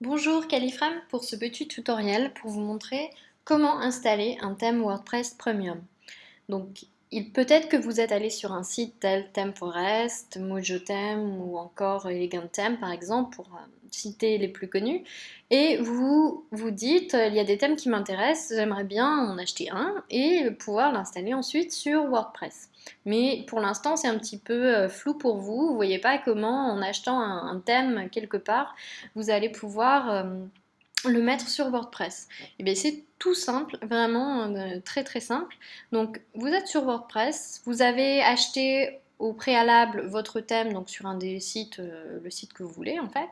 Bonjour Califram pour ce petit tutoriel pour vous montrer comment installer un thème WordPress Premium. Il peut être que vous êtes allé sur un site tel ThemeForest, MojoTheme ou encore Elegant Theme par exemple pour euh, citer les plus connus et vous vous dites il y a des thèmes qui m'intéressent, j'aimerais bien en acheter un et pouvoir l'installer ensuite sur WordPress. Mais pour l'instant, c'est un petit peu euh, flou pour vous. Vous voyez pas comment, en achetant un, thème quelque part, vous allez pouvoir euh, le mettre sur WordPress. Eh bien c'est tout simple, vraiment euh, très très simple. Donc vous êtes sur WordPress, vous avez acheté au préalable votre thème donc sur un des sites, le site que vous voulez en fait.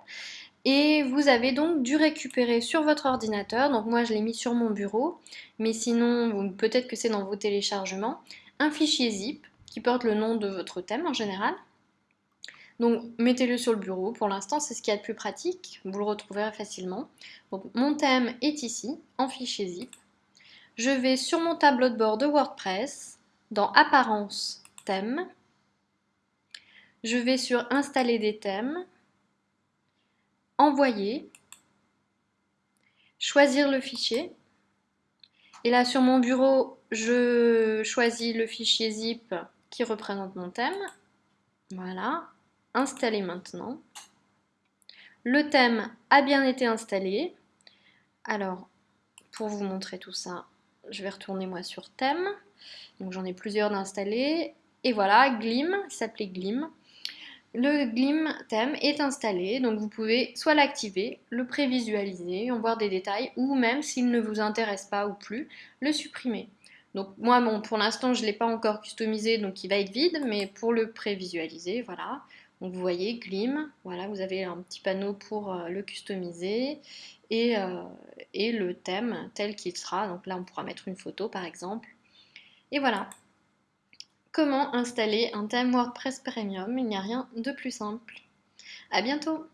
Et vous avez donc dû récupérer sur votre ordinateur, donc moi je l'ai mis sur mon bureau, mais sinon peut-être que c'est dans vos téléchargements, un fichier zip qui porte le nom de votre thème en général. Donc mettez-le sur le bureau, pour l'instant c'est ce qui est le plus pratique, vous le retrouverez facilement. Mon thème est ici, en fichier zip. Je vais sur mon tableau de bord de WordPress, dans Apparence, thème. Je vais sur Installer des thèmes, Envoyer, choisir le fichier. Et là sur mon bureau, je choisis le fichier zip qui représente mon thème. Voilà, installer maintenant. Le thème a bien été installé. Alors, pour vous montrer tout ça, je vais retourner moi sur thème. Donc j'en ai plusieurs d'installés. Et voilà, Glim, il s'appelait Glim. Le Glim thème est installé, donc vous pouvez soit l'activer, le prévisualiser, en voir des détails, ou même s'il ne vous intéresse pas ou plus, le supprimer. Donc moi, pour l'instant, je ne l'ai pas encore customisé, donc il va être vide, mais pour le prévisualiser, voilà. Donc vous voyez, Glim, voilà, vous avez un petit panneau pour euh, le customiser et, euh, et le thème tel qu'il sera. Donc là, on pourra mettre une photo, par exemple. Et voilà. Comment installer un thème WordPress Premium? Il n'y a rien de plus simple. À bientôt